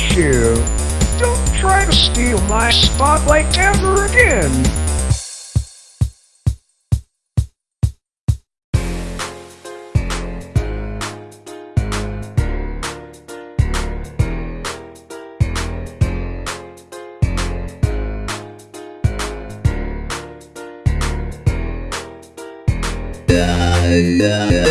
You! Don't try to steal my spotlight ever again! Yeah.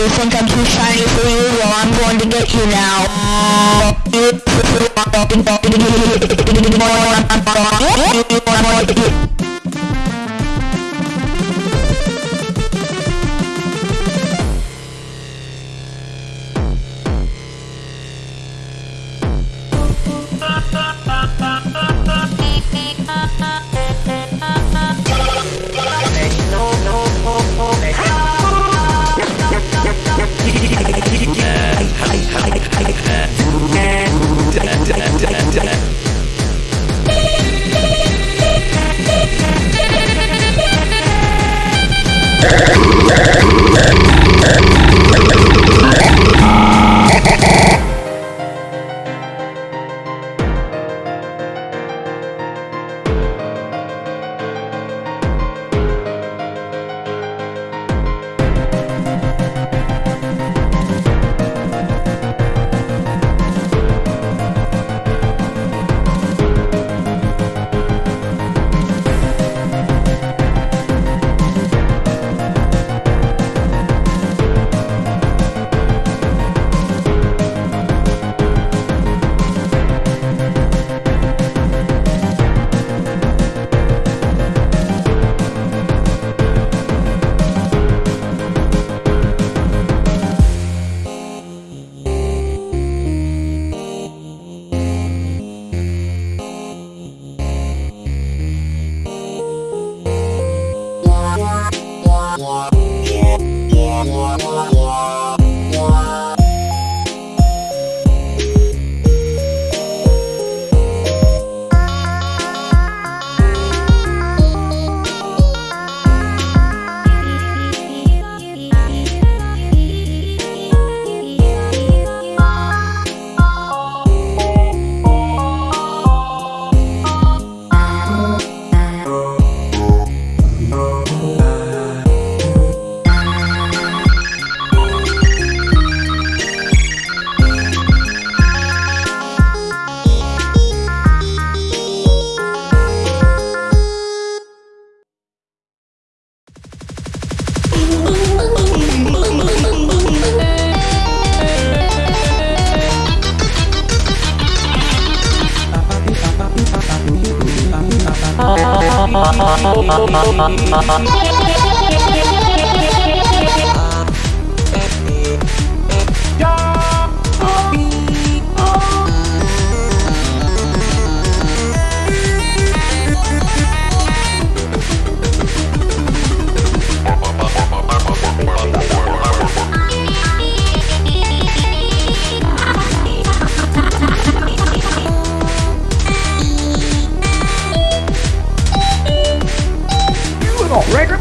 you think I'm too shiny for you? Well, I'm going to get you now. I'm going to get you. You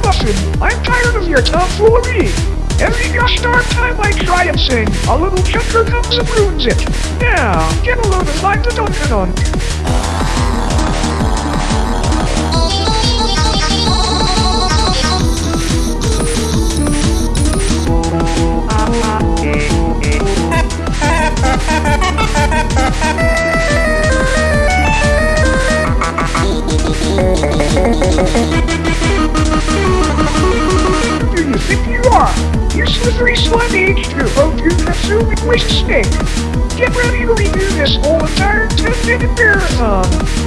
I'm tired of your tomfoolery! Every gosh time I try and sing, a little chucker comes and ruins it! Now, get a load of to Duncan on! Entire 10